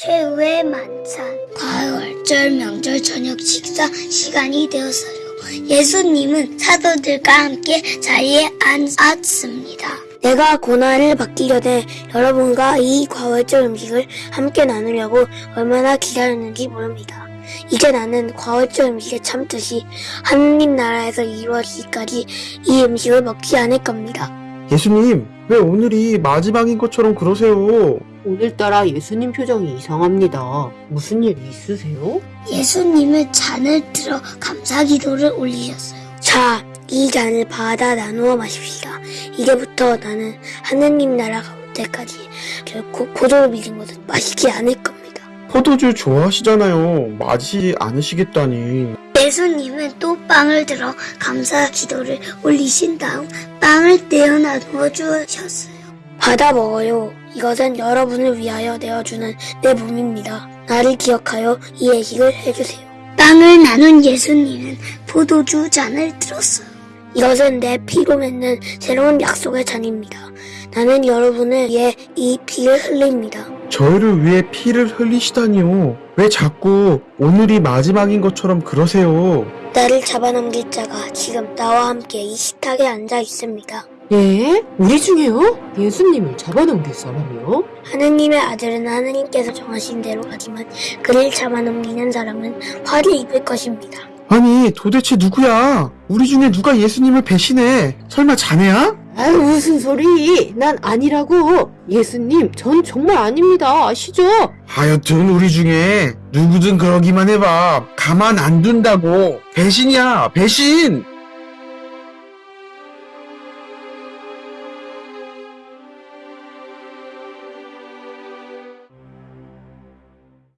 최후의 만찬 가을절 명절 저녁 식사 시간이 되었어요. 예수님은 사도들과 함께 자리에 앉았습니다. 내가 고난을 받기 전에 여러분과 이 과월절 음식을 함께 나누려고 얼마나 기다렸는지 모릅니다. 이제 나는 과월절 음식의 참뜻이 하느님 나라에서 이루어지기까지 이 음식을 먹지 않을 겁니다. 예수님, 왜 오늘이 마지막인 것처럼 그러세요? 오늘따라 예수님 표정이 이상합니다. 무슨 일 있으세요? 예수님은 잔을 들어 감사 기도를 올리셨어요. 자, 이 잔을 받아 나누어 마십시다. 이제부터 나는 하느님 나라가 올 때까지 결코 포도를 믿은 것은 마시지 않을 겁니다. 포도주 좋아하시잖아요. 마시지 않으시겠다니. 예수님은 또 빵을 들어 감사 기도를 올리신 다음 빵을 떼어 나누어 주셨어요. 받아 먹어요. 이것은 여러분을 위하여 내어주는 내 몸입니다. 나를 기억하여 이 예식을 해주세요. 빵을 나눈 예수님은 포도주 잔을 들었어요. 이것은 내 피로 맺는 새로운 약속의 잔입니다. 나는 여러분을 위해 이 피를 흘립니다. 저희를 위해 피를 흘리시다니요. 왜 자꾸 오늘이 마지막인 것처럼 그러세요? 나를 잡아넘길 자가 지금 나와 함께 이 식탁에 앉아 있습니다. 예? 우리 중에요? 예수님을 잡아넘길 사람이요? 하느님의 아들은 하느님께서 정하신 대로 가지만 그를 잡아넘기는 사람은 화를 입을 것입니다. 아니, 도대체 누구야? 우리 중에 누가 예수님을 배신해? 설마 자네야? 아유 무슨 소리? 난 아니라고. 예수님, 전 정말 아닙니다. 아시죠? 하여튼 우리 중에 누구든 그러기만 해봐. 가만 안 둔다고. 배신이야, 배신!